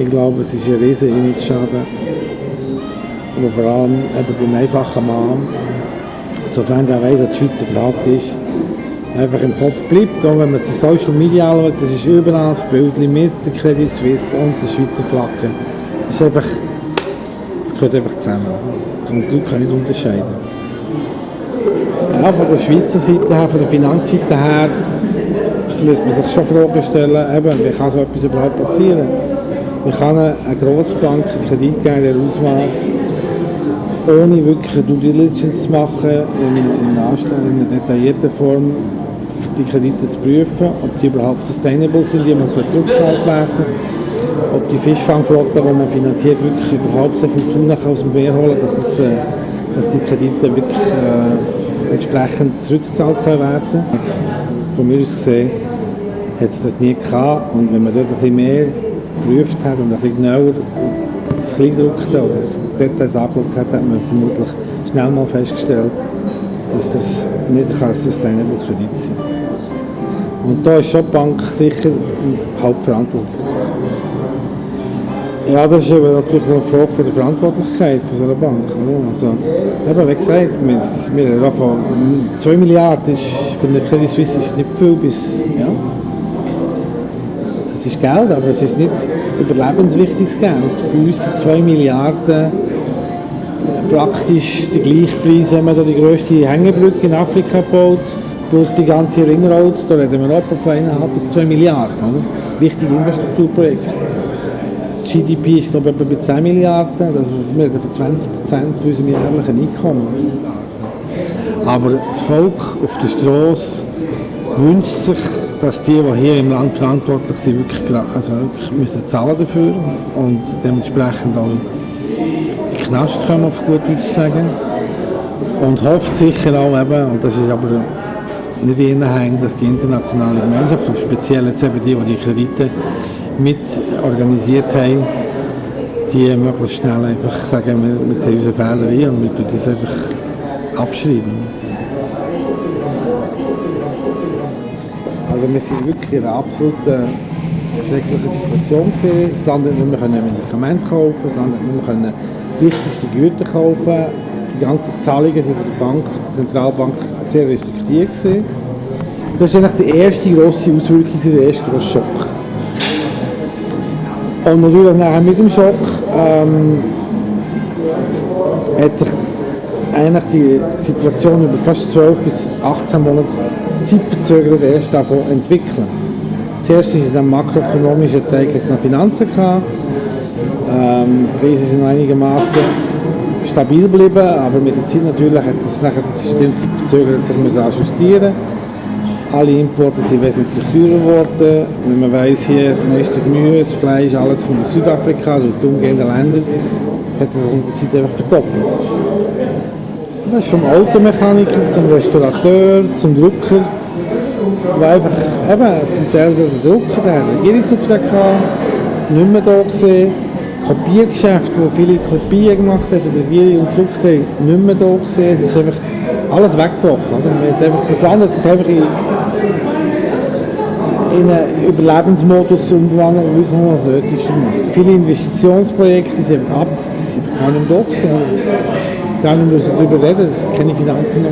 Ich glaube, es ist ein riesen Image-Schaden, der vor allem eben beim einfachen Mann, sofern er weiss, was die Schweiz überhaupt ist, einfach im Kopf bleibt. Und wenn man die Social Media anschaut, das ist überall das Bild mit der Credit Suisse und der Schweizer Flagge. Das ist einfach, das gehört einfach zusammen. Und die Leute nicht unterscheiden. Ja, von der Schweizer Seite her, von der Finanzseite her, muss man sich schon Fragen stellen, eben, wie kann so etwas überhaupt passieren? Wie kann eine, Grossbank einen Kredit geben, der Ausmaß, ohne wirklich Due Diligence zu machen, in, in, in einer detaillierten Form die Kredite zu prüfen, ob die überhaupt sustainable sind, die man zurückgezahlt werden ob die Fischfangflotte, die man finanziert, wirklich überhaupt so viel Tuna aus dem Meer holen, dass, dass die Kredite wirklich äh, entsprechend zurückgezahlt können werden. Von mir aus gesehen hat es das nie gehabt. Und wenn man dort ein bisschen mehr geprüft hat und ein bisschen genauer das Kleingedruckte oder das Details angeschaut hat, hat man vermutlich schnell mal festgestellt, dass das nicht ein Sustainable Kredit sein kann. Und da ist schon die Bank sicher hauptverantwortlich. Ja, das ist aber natürlich eine Frage von der Verantwortlichkeit von so einer Bank. Also, eben, wie gesagt, wir, wir davon 2 Milliarden ist für eine Credit Suisse ist nicht viel bis. Es ist Geld, aber es ist nicht überlebenswichtiges Geld. Bei uns sind 2 Milliarden praktisch der gleiche Preis, wenn man die grösste Hängebrücke in Afrika baut, plus die ganze Ringroad, da reden wir etwa von 1,5 bis 2 Milliarden. Oder? Wichtige Infrastrukturprojekte. GDP ist glaube ich etwa bei 10 Milliarden, das wir von 20 Prozent unseres jährlichen Einkommen. Aber das Volk auf der Straße wünscht sich, dass die, die hier im Land verantwortlich sind, wirklich, also wirklich müssen zahlen dafür und dementsprechend auch in den Knast kommen, auf gut Deutsch sagen. Und hofft sicher auch eben, und das ist aber nicht in ihren dass die internationale Gemeinschaft, und speziell jetzt eben die, die die Kredite mit organisiert haben, die möglichst schnell einfach sagen, wir, wir sehen unsere Fehler ein und wir tun das einfach abschreiben. Also wir sind wirklich in einer absolut schrecklichen Situation gewesen. Das Land hat nicht mehr Medikamente kaufen, das Land hat nicht mehr wichtigste Güter kaufen. Die ganzen Zahlungen sind von der Bank, der Zentralbank sehr restriktiv gewesen. Das war eigentlich die erste grosse Auswirkung, der erste grosse Schock. Und natürlich nachher mit dem Schock ähm, hat sich eigentlich die Situation über fast 12 bis 18 Monate zeitverzögert erst davon entwickeln. Zuerst ist in dem makroökonomischen Teil jetzt noch Finanzen gehabt. Ähm, die Preise sind einigermaßen stabil geblieben, aber mit der Zeit natürlich hat das, nachher das System zeitverzögert sich müssen ajustieren alle Importe sind wesentlich teurer geworden. Wenn man weiss, hier das meiste Gemüse, Fleisch, alles kommt aus Südafrika, also aus den umgehenden Ländern, hat sich das in der Zeit einfach verdoppelt. Das ist vom Automechaniker zum Restaurateur, zum Drucker, wo einfach eben zum Teil der Drucker, der Regierungsauftrag hatte, nicht mehr da gesehen. Kopiergeschäfte, wo viele Kopien gemacht haben, oder wir und gedruckt haben, nicht mehr da gesehen. Es ist einfach alles weggebrochen. Oder? Das Land hat sich einfach in, in einen Überlebensmodus umgewandelt, wie man das Nötigste gemacht. Viele Investitionsprojekte sind ab, sind gar nicht da gewesen. Nicht müssen darüber reden, dass keine Finanzen mehr